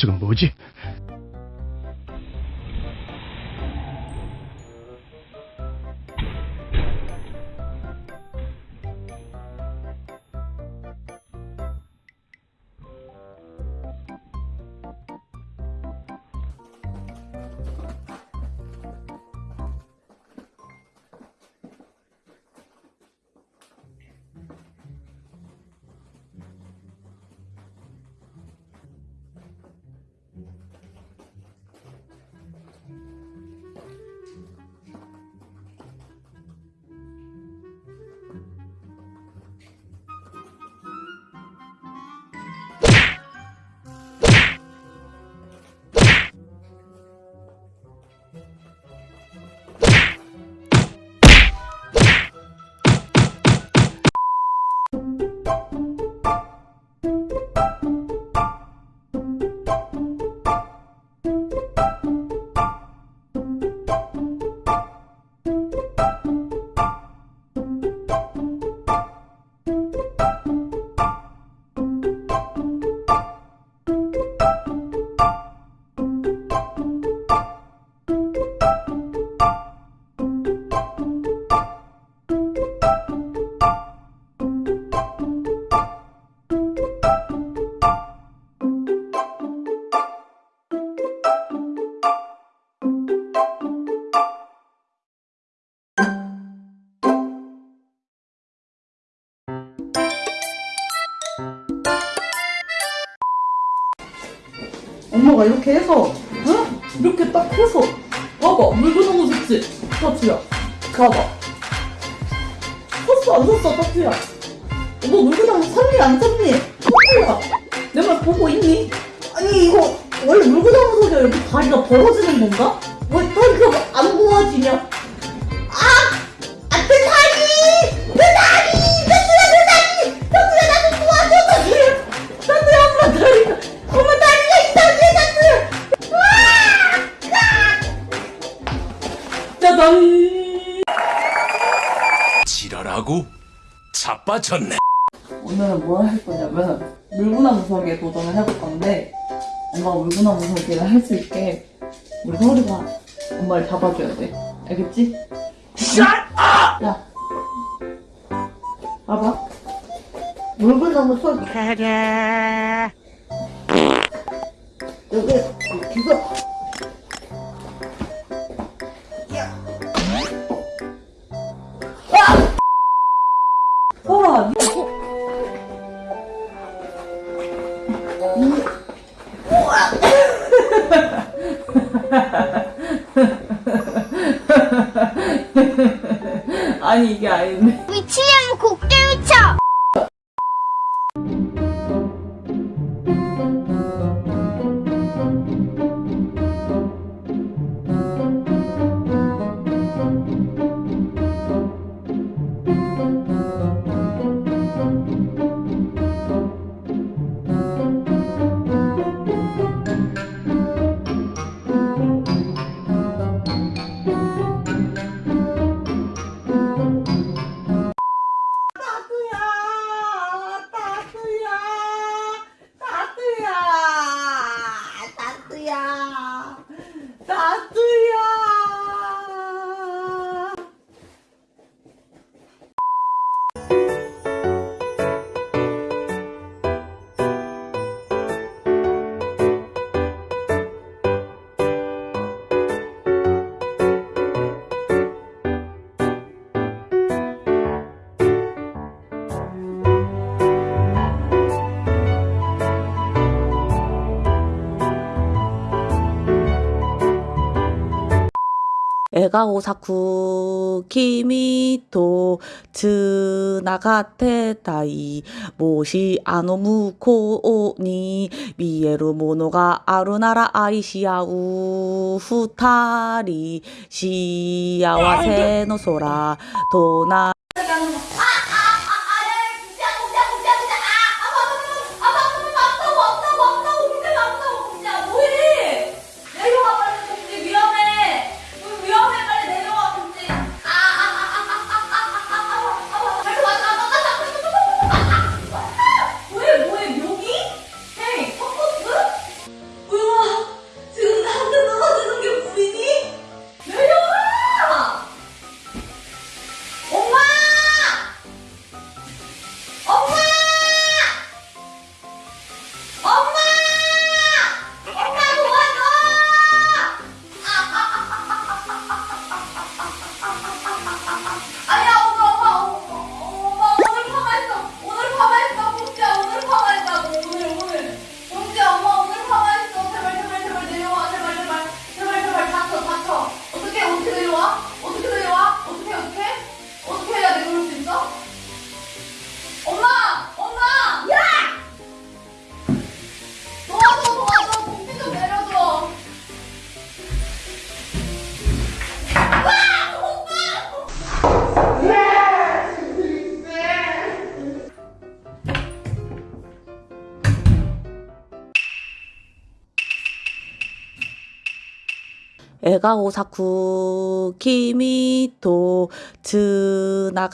저건 뭐지? 엄마가 이렇게 해서 응? 이렇게 딱 해서 봐봐 물고 너무 좋지? 타투야 봐봐 샀어 안 샀어 타투야 너 물고 나면 샀니 안 샀니? 타투야 내 말 보고 있니? 아니 이거 원래 물고 나면서 이렇게 다리가 벌어지는 건가? 왜 지랄하고 자빠졌네. 오늘은 뭘 할 거냐면 물구나 무 서기에 도전을 해볼 건데 엄마가 물구나 무 서기를 할 수 있게 우리 서리가 엄마를 잡아줘야 돼. 알겠지? 야 봐봐. 물구나 무 서기 여기 기가 서 아니 이게 아닌데 미치면 애가 오사쿠 키미토 츠나가테타이. 모시 아노무코니 미에루 모노가 아루나라 아이시아우 후타리. 시야와세 에가오사쿠 키미토 즈나가